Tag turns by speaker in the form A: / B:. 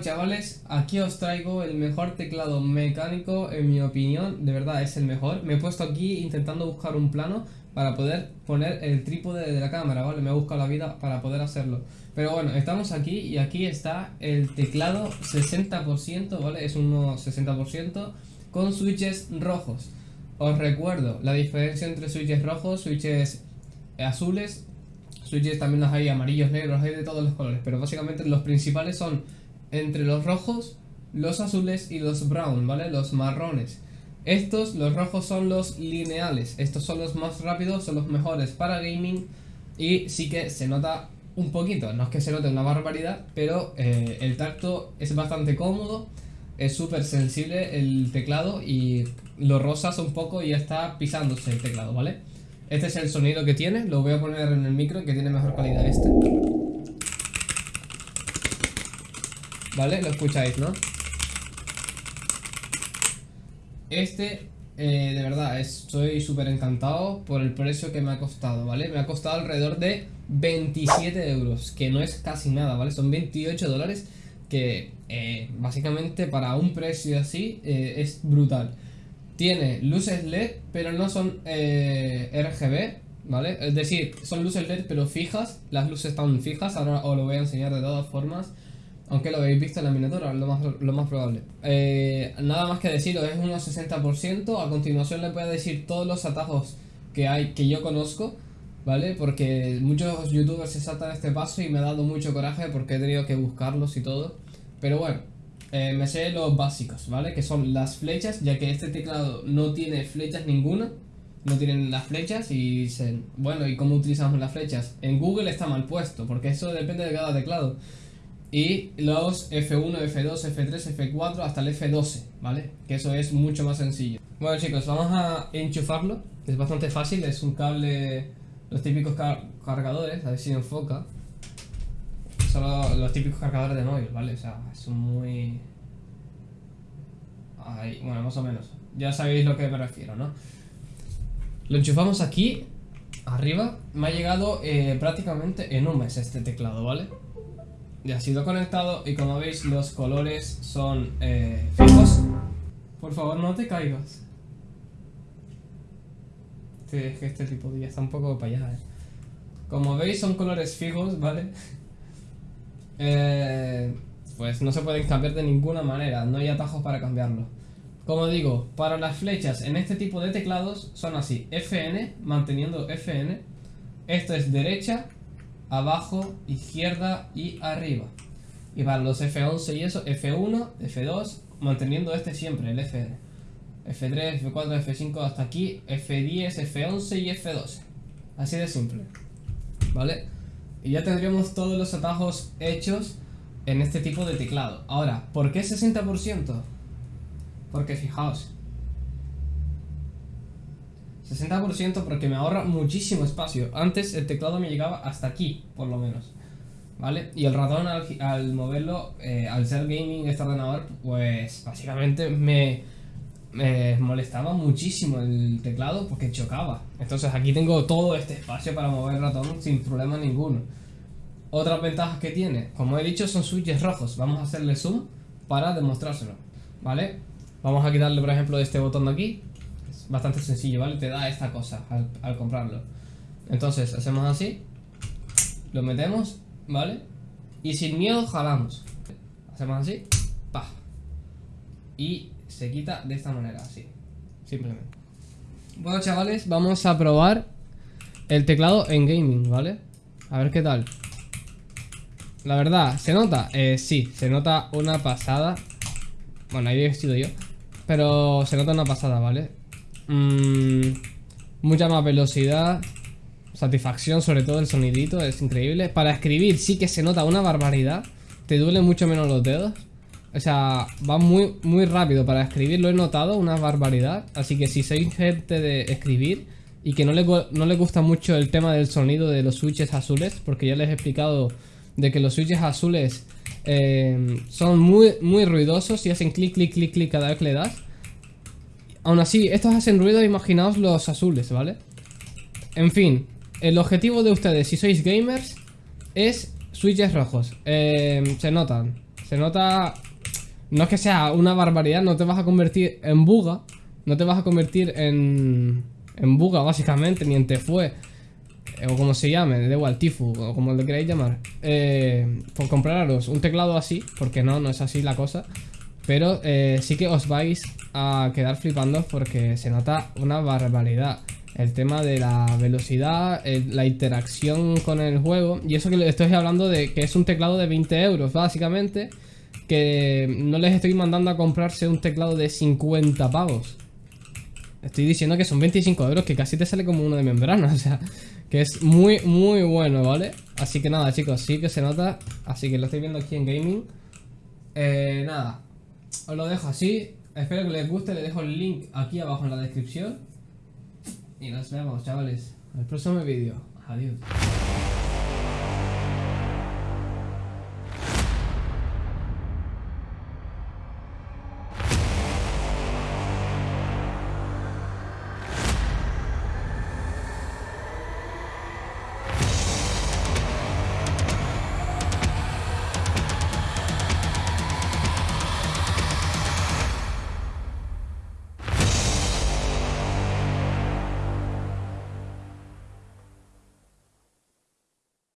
A: Chavales, aquí os traigo el mejor teclado mecánico en mi opinión, de verdad es el mejor. Me he puesto aquí intentando buscar un plano para poder poner el trípode de la cámara, ¿vale? Me he buscado la vida para poder hacerlo. Pero bueno, estamos aquí y aquí está el teclado 60%, ¿vale? Es un 60% con switches rojos. Os recuerdo la diferencia entre switches rojos, switches azules, switches también los hay amarillos, negros, hay de todos los colores, pero básicamente los principales son entre los rojos, los azules y los brown, ¿vale? Los marrones. Estos, los rojos son los lineales, estos son los más rápidos, son los mejores para gaming y sí que se nota un poquito, no es que se note una barbaridad, pero eh, el tacto es bastante cómodo, es súper sensible el teclado y lo rosas un poco y ya está pisándose el teclado, ¿vale? Este es el sonido que tiene, lo voy a poner en el micro que tiene mejor calidad este. ¿Vale? Lo escucháis, ¿no? Este, eh, de verdad, estoy súper encantado por el precio que me ha costado, ¿vale? Me ha costado alrededor de 27 euros, que no es casi nada, ¿vale? Son 28 dólares que eh, básicamente para un precio así eh, es brutal. Tiene luces LED, pero no son RGB, ¿vale? Es decir, son luces LED pero fijas, las luces están fijas, ahora os lo voy a enseñar de todas formas. Aunque lo habéis visto en la miniatura, lo más, lo más probable. Eh, nada más que decirlo, es unos 60%. A continuación les voy a decir todos los atajos que hay que yo conozco, ¿vale? Porque muchos youtubers se saltan este paso y me ha dado mucho coraje porque he tenido que buscarlos y todo. Pero bueno, eh, me sé los básicos, ¿vale? Que son las flechas, ya que este teclado no tiene flechas ninguna. No tienen las flechas y dicen, bueno, ¿y cómo utilizamos las flechas? En Google está mal puesto, porque eso depende de cada teclado y los F1, F2, F3, F4 hasta el F12, ¿vale? Que eso es mucho más sencillo. Bueno chicos, vamos a enchufarlo, es bastante fácil, es un cable, los típicos cargadores, a ver si enfoca. Son los, típicos cargadores de móvil, ¿vale? O sea, son muy... Ahí, bueno, más o menos. Ya sabéis lo que me refiero, ¿no? Lo enchufamos aquí, arriba. Me ha llegado eh, prácticamente en un mes este teclado, ¿vale? Ya ha sido conectado y como veis los colores son eh, fijos. Por favor no te caigas. Este, es que este tipo de ya está un poco para allá, eh. Como veis son colores fijos, ¿vale? Eh, pues no se pueden cambiar de ninguna manera, no hay atajos para cambiarlo. Como digo, para las flechas en este tipo de teclados son así, FN, manteniendo FN. Esto es derecha, abajo, izquierda y arriba. Y para los F11 y eso, F1, F2, manteniendo este siempre, el FN. F3, F4, F5 hasta aquí, F10, F11 y F12. Así de simple. ¿Vale? Y ya tendríamos todos los atajos hechos en este tipo de teclado. Ahora, ¿por qué 60%? Porque fijaos, 60% porque me ahorra muchísimo espacio. Antes el teclado me llegaba hasta aquí, por lo menos. ¿Vale? Y el ratón al, moverlo, eh, al ser gaming este ordenador, pues básicamente me, molestaba muchísimo el teclado porque chocaba. Entonces aquí tengo todo este espacio para mover el ratón sin problema ninguno. Otras ventajas que tiene, como he dicho, son switches rojos. Vamos a hacerle zoom para demostrárselo. ¿Vale? Vamos a quitarle, por ejemplo, este botón de aquí bastante sencillo, ¿vale? Te da esta cosa al, comprarlo. Entonces, hacemos así. Lo metemos, ¿vale? Y sin miedo jalamos. Hacemos así. Pa. Y se quita de esta manera, así. Simplemente. Bueno, chavales, vamos a probar el teclado en gaming, ¿vale? A ver qué tal. La verdad, ¿se nota? Eh, sí, se nota una pasada. Bueno, ahí he vestido yo. Pero se nota una pasada, ¿vale? Mm, mucha más velocidad. Satisfacción, sobre todo el sonidito, es increíble. Para escribir sí que se nota una barbaridad. Te duelen mucho menos los dedos. O sea, va muy, muy rápido para escribir, lo he notado, una barbaridad. Así que si sois gente de escribir y que no le, no le gusta mucho el tema del sonido de los switches azules, porque ya les he explicado de que los switches azules eh, son muy, muy ruidosos y hacen clic, clic, clic, clic cada vez que le das. Aún así, estos hacen ruido, imaginaos los azules, ¿vale? En fin, el objetivo de ustedes, si sois gamers, es switches rojos. Eh, se notan. Se nota... No es que sea una barbaridad, no te vas a convertir en buga. No te vas a convertir en... En buga, básicamente, ni en te fue. Eh, o como se llame, de igual, Tifu, o como le queráis llamar. Eh, por compraros un teclado así, porque no, no es así la cosa. Pero eh, sí que os vais a quedar flipando porque se nota una barbaridad. El tema de la velocidad, la interacción con el juego. Y eso que estoy hablando de que es un teclado de 20 euros, básicamente. Que no les estoy mandando a comprarse un teclado de 50 pavos. Estoy diciendo que son 25 euros, que casi te sale como uno de membrana, o sea, que es muy, muy bueno, ¿vale? Así que nada, chicos, sí que se nota, así que lo estoy viendo aquí en gaming. Eh, nada, os lo dejo así, espero que les guste, les dejo el link aquí abajo en la descripción. Y nos vemos, chavales, el próximo vídeo. Adiós.